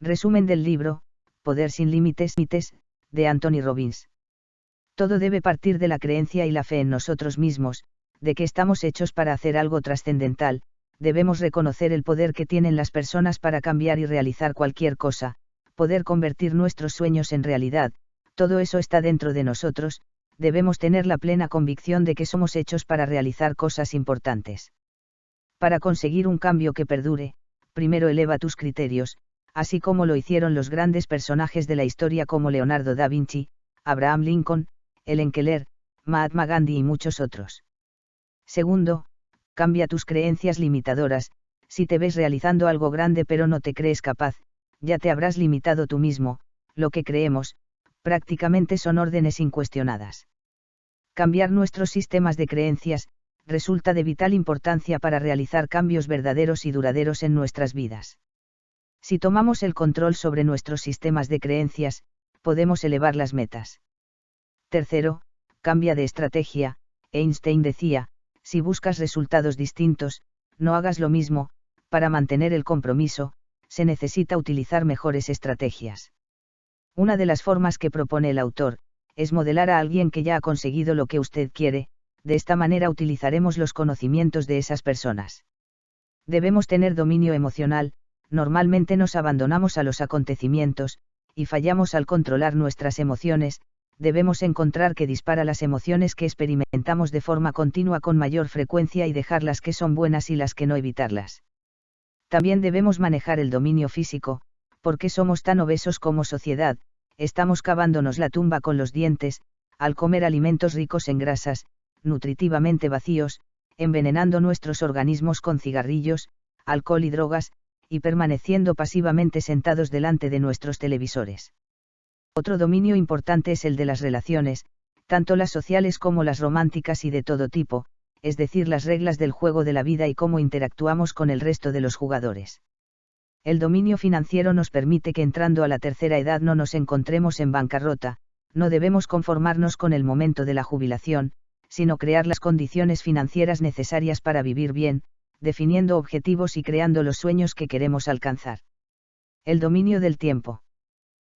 Resumen del libro, Poder sin límites, de Anthony Robbins. Todo debe partir de la creencia y la fe en nosotros mismos, de que estamos hechos para hacer algo trascendental, debemos reconocer el poder que tienen las personas para cambiar y realizar cualquier cosa, poder convertir nuestros sueños en realidad, todo eso está dentro de nosotros, debemos tener la plena convicción de que somos hechos para realizar cosas importantes. Para conseguir un cambio que perdure, primero eleva tus criterios, así como lo hicieron los grandes personajes de la historia como Leonardo da Vinci, Abraham Lincoln, Ellen Keller, Mahatma Gandhi y muchos otros. Segundo, cambia tus creencias limitadoras, si te ves realizando algo grande pero no te crees capaz, ya te habrás limitado tú mismo, lo que creemos, prácticamente son órdenes incuestionadas. Cambiar nuestros sistemas de creencias, resulta de vital importancia para realizar cambios verdaderos y duraderos en nuestras vidas. Si tomamos el control sobre nuestros sistemas de creencias, podemos elevar las metas. Tercero, cambia de estrategia, Einstein decía, si buscas resultados distintos, no hagas lo mismo, para mantener el compromiso, se necesita utilizar mejores estrategias. Una de las formas que propone el autor, es modelar a alguien que ya ha conseguido lo que usted quiere, de esta manera utilizaremos los conocimientos de esas personas. Debemos tener dominio emocional, normalmente nos abandonamos a los acontecimientos, y fallamos al controlar nuestras emociones, debemos encontrar que dispara las emociones que experimentamos de forma continua con mayor frecuencia y dejar las que son buenas y las que no evitarlas. También debemos manejar el dominio físico, porque somos tan obesos como sociedad, estamos cavándonos la tumba con los dientes, al comer alimentos ricos en grasas, nutritivamente vacíos, envenenando nuestros organismos con cigarrillos, alcohol y drogas, y permaneciendo pasivamente sentados delante de nuestros televisores. Otro dominio importante es el de las relaciones, tanto las sociales como las románticas y de todo tipo, es decir, las reglas del juego de la vida y cómo interactuamos con el resto de los jugadores. El dominio financiero nos permite que entrando a la tercera edad no nos encontremos en bancarrota, no debemos conformarnos con el momento de la jubilación, sino crear las condiciones financieras necesarias para vivir bien, definiendo objetivos y creando los sueños que queremos alcanzar. El dominio del tiempo.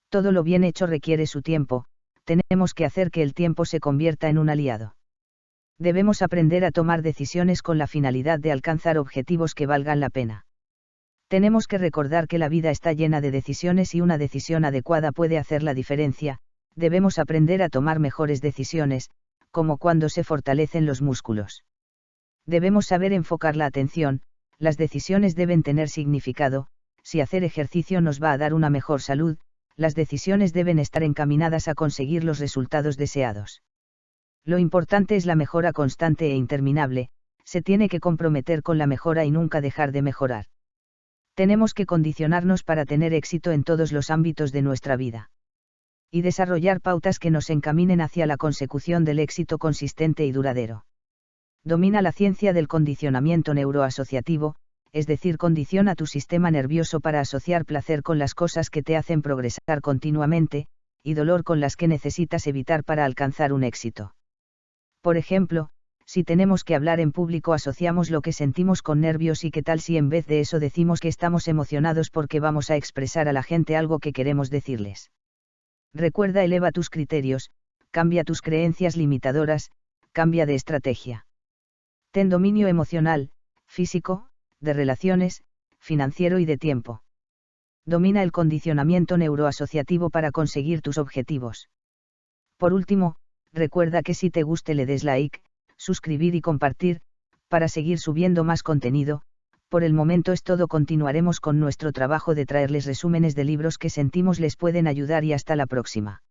Todo lo bien hecho requiere su tiempo, tenemos que hacer que el tiempo se convierta en un aliado. Debemos aprender a tomar decisiones con la finalidad de alcanzar objetivos que valgan la pena. Tenemos que recordar que la vida está llena de decisiones y una decisión adecuada puede hacer la diferencia, debemos aprender a tomar mejores decisiones, como cuando se fortalecen los músculos debemos saber enfocar la atención, las decisiones deben tener significado, si hacer ejercicio nos va a dar una mejor salud, las decisiones deben estar encaminadas a conseguir los resultados deseados. Lo importante es la mejora constante e interminable, se tiene que comprometer con la mejora y nunca dejar de mejorar. Tenemos que condicionarnos para tener éxito en todos los ámbitos de nuestra vida. Y desarrollar pautas que nos encaminen hacia la consecución del éxito consistente y duradero domina la ciencia del condicionamiento neuroasociativo, es decir, condiciona tu sistema nervioso para asociar placer con las cosas que te hacen progresar continuamente, y dolor con las que necesitas evitar para alcanzar un éxito. Por ejemplo, si tenemos que hablar en público asociamos lo que sentimos con nervios y qué tal si en vez de eso decimos que estamos emocionados porque vamos a expresar a la gente algo que queremos decirles. Recuerda, eleva tus criterios, cambia tus creencias limitadoras, cambia de estrategia. Ten dominio emocional, físico, de relaciones, financiero y de tiempo. Domina el condicionamiento neuroasociativo para conseguir tus objetivos. Por último, recuerda que si te guste le des like, suscribir y compartir, para seguir subiendo más contenido, por el momento es todo continuaremos con nuestro trabajo de traerles resúmenes de libros que sentimos les pueden ayudar y hasta la próxima.